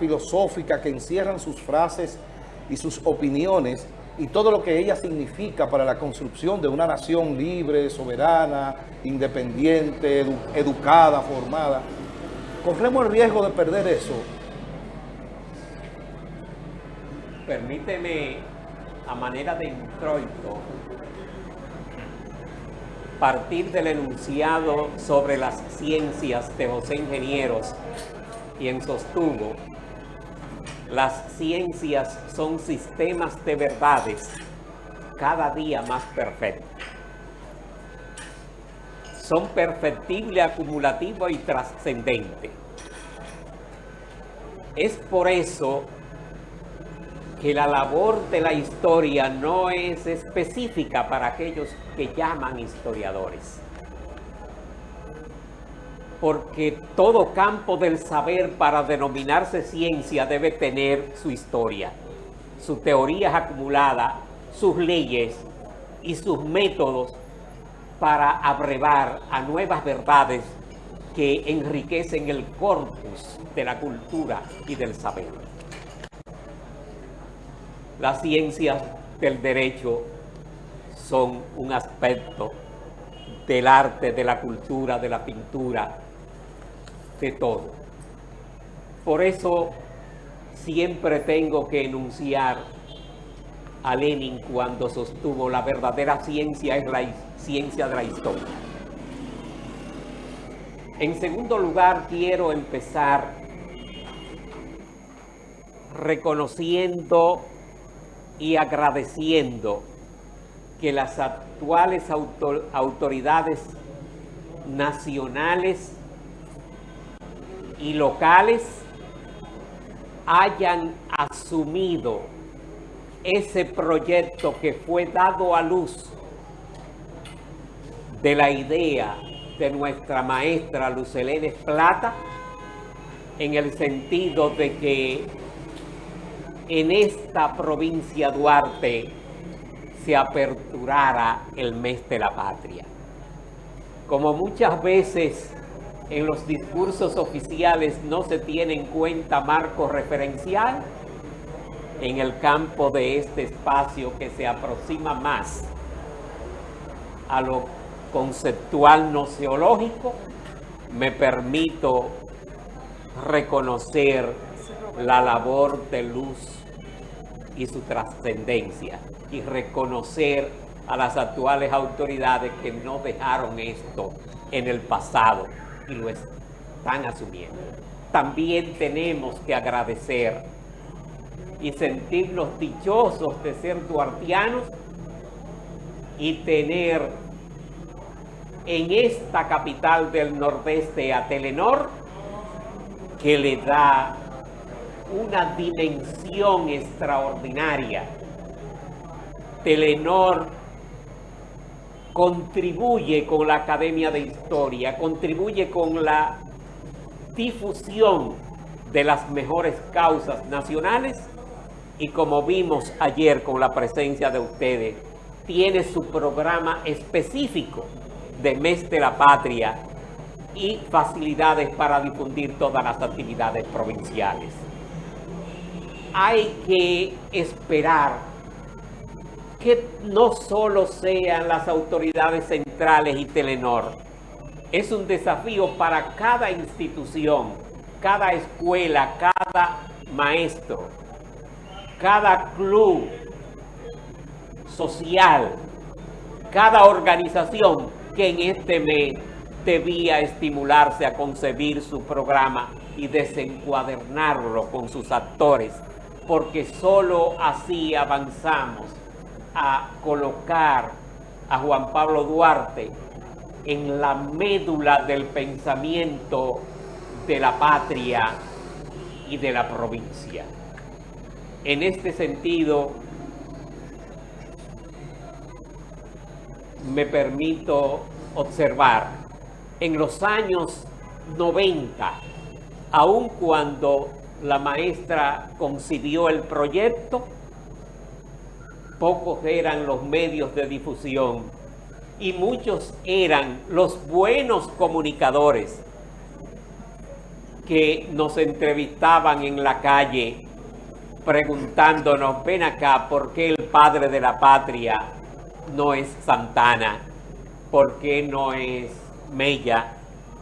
filosófica que encierran sus frases y sus opiniones y todo lo que ella significa para la construcción de una nación libre, soberana, independiente, educada, formada. ¿Corremos el riesgo de perder eso? Permíteme, a manera de introito, partir del enunciado sobre las ciencias de José Ingenieros, quien sostuvo las ciencias son sistemas de verdades cada día más perfectos. Son perfectible, acumulativo y trascendente. Es por eso que la labor de la historia no es específica para aquellos que llaman historiadores porque todo campo del saber para denominarse ciencia debe tener su historia, sus teorías acumuladas, sus leyes y sus métodos para abrevar a nuevas verdades que enriquecen el corpus de la cultura y del saber. Las ciencias del derecho son un aspecto del arte, de la cultura, de la pintura, de todo. Por eso siempre tengo que enunciar a Lenin cuando sostuvo la verdadera ciencia es la ciencia de la historia. En segundo lugar, quiero empezar reconociendo y agradeciendo que las actuales autoridades nacionales y locales hayan asumido ese proyecto que fue dado a luz de la idea de nuestra maestra Lucelene Plata en el sentido de que en esta provincia Duarte se aperturara el mes de la patria. Como muchas veces en los discursos oficiales no se tiene en cuenta marco referencial en el campo de este espacio que se aproxima más a lo conceptual noceológico, me permito reconocer la labor de luz y su trascendencia y reconocer a las actuales autoridades que no dejaron esto en el pasado y lo están asumiendo. También tenemos que agradecer y sentirnos dichosos de ser duartianos y tener en esta capital del nordeste a Telenor que le da una dimensión extraordinaria. Telenor contribuye con la Academia de Historia, contribuye con la difusión de las mejores causas nacionales y como vimos ayer con la presencia de ustedes, tiene su programa específico de Mes de la Patria y facilidades para difundir todas las actividades provinciales. Hay que esperar que no solo sean las autoridades centrales y Telenor, es un desafío para cada institución, cada escuela, cada maestro, cada club social, cada organización que en este mes debía estimularse a concebir su programa y desencuadernarlo con sus actores, porque solo así avanzamos a colocar a Juan Pablo Duarte en la médula del pensamiento de la patria y de la provincia. En este sentido, me permito observar, en los años 90, aun cuando la maestra concibió el proyecto, pocos eran los medios de difusión y muchos eran los buenos comunicadores que nos entrevistaban en la calle preguntándonos, ven acá, ¿por qué el padre de la patria no es Santana? ¿Por qué no es Mella?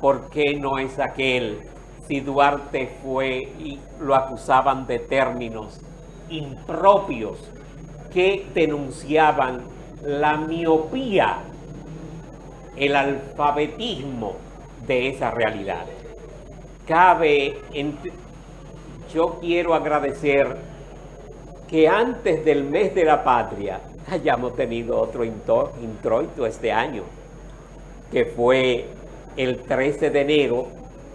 ¿Por qué no es aquel? Si Duarte fue y lo acusaban de términos impropios que denunciaban la miopía, el alfabetismo de esa realidad. Cabe, yo quiero agradecer que antes del mes de la patria hayamos tenido otro introito este año, que fue el 13 de enero,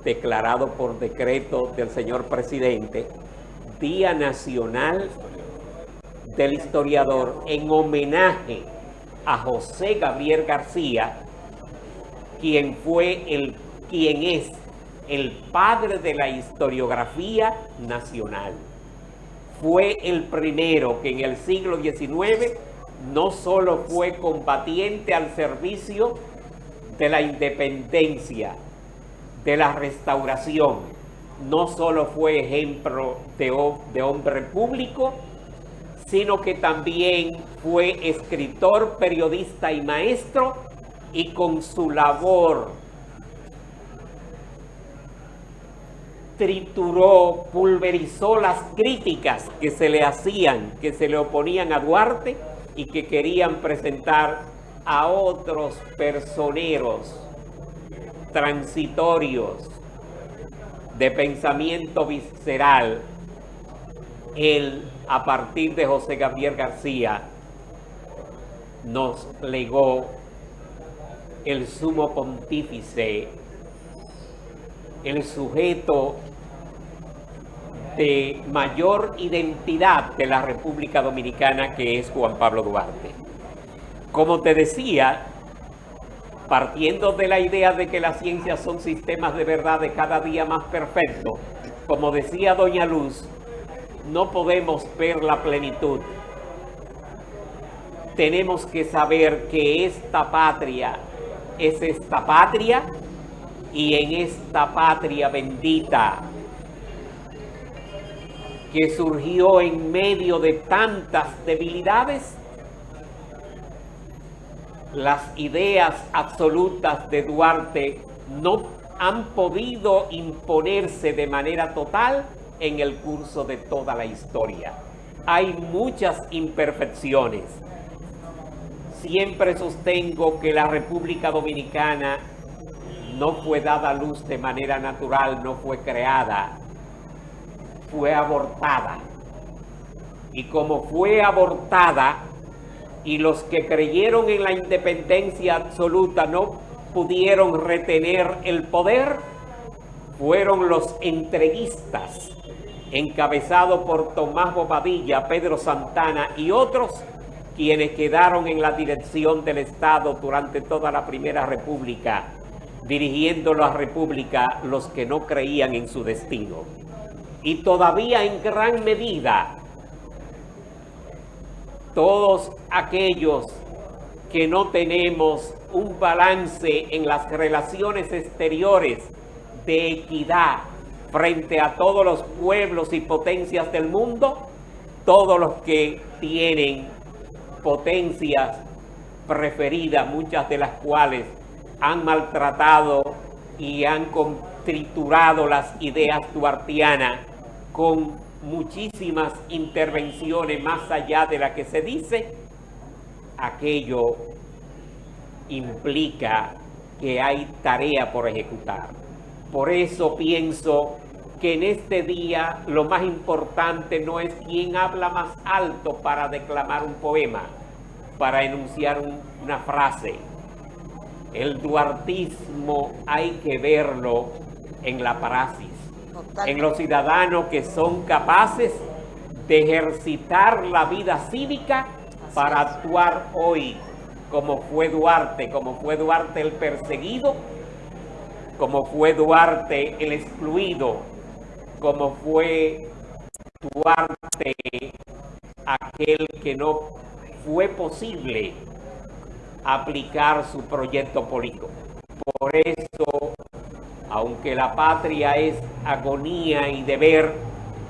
declarado por decreto del señor presidente, Día Nacional del historiador en homenaje a José Gabriel García, quien fue el, quien es el padre de la historiografía nacional. Fue el primero que en el siglo XIX no solo fue combatiente al servicio de la independencia, de la restauración, no solo fue ejemplo de, de hombre público, sino que también fue escritor, periodista y maestro, y con su labor trituró, pulverizó las críticas que se le hacían, que se le oponían a Duarte y que querían presentar a otros personeros transitorios de pensamiento visceral. Él a partir de José Gabriel García, nos legó el sumo pontífice, el sujeto de mayor identidad de la República Dominicana, que es Juan Pablo Duarte. Como te decía, partiendo de la idea de que las ciencias son sistemas de verdad de cada día más perfectos, como decía Doña Luz, no podemos ver la plenitud. Tenemos que saber que esta patria es esta patria y en esta patria bendita que surgió en medio de tantas debilidades, las ideas absolutas de Duarte no han podido imponerse de manera total en el curso de toda la historia. Hay muchas imperfecciones. Siempre sostengo que la República Dominicana no fue dada luz de manera natural, no fue creada, fue abortada. Y como fue abortada y los que creyeron en la independencia absoluta no pudieron retener el poder, fueron los entreguistas encabezado por Tomás Bobadilla, Pedro Santana y otros, quienes quedaron en la dirección del Estado durante toda la Primera República, dirigiendo la República los que no creían en su destino. Y todavía en gran medida, todos aquellos que no tenemos un balance en las relaciones exteriores de equidad, frente a todos los pueblos y potencias del mundo, todos los que tienen potencias preferidas, muchas de las cuales han maltratado y han triturado las ideas duartianas con muchísimas intervenciones más allá de la que se dice, aquello implica que hay tarea por ejecutar. Por eso pienso que en este día lo más importante no es quién habla más alto para declamar un poema, para enunciar una frase. El duartismo hay que verlo en la praxis, en los ciudadanos que son capaces de ejercitar la vida cívica para actuar hoy como fue Duarte, como fue Duarte el perseguido, como fue Duarte el excluido, como fue Duarte aquel que no fue posible aplicar su proyecto político. Por eso aunque la patria es agonía y deber,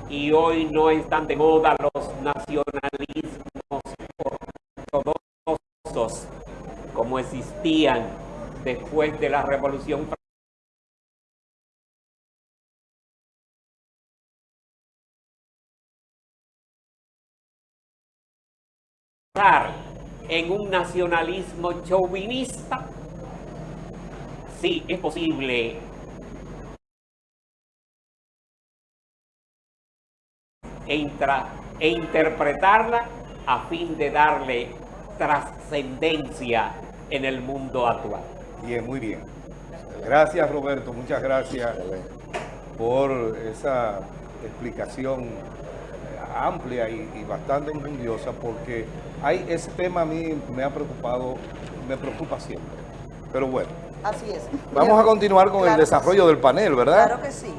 y hoy no están de moda los nacionalismos ortodoxos como existían después de la Revolución Francesa. En un nacionalismo chauvinista, sí es posible e, e interpretarla a fin de darle trascendencia en el mundo actual. Bien, muy bien. Gracias Roberto, muchas gracias por esa explicación eh, amplia y, bastante enjundiosa porque hay, ese tema a mí me ha preocupado, me preocupa siempre. Pero bueno, Así es. vamos a continuar con el Claro desarrollo del panel, ¿verdad? Claro que sí.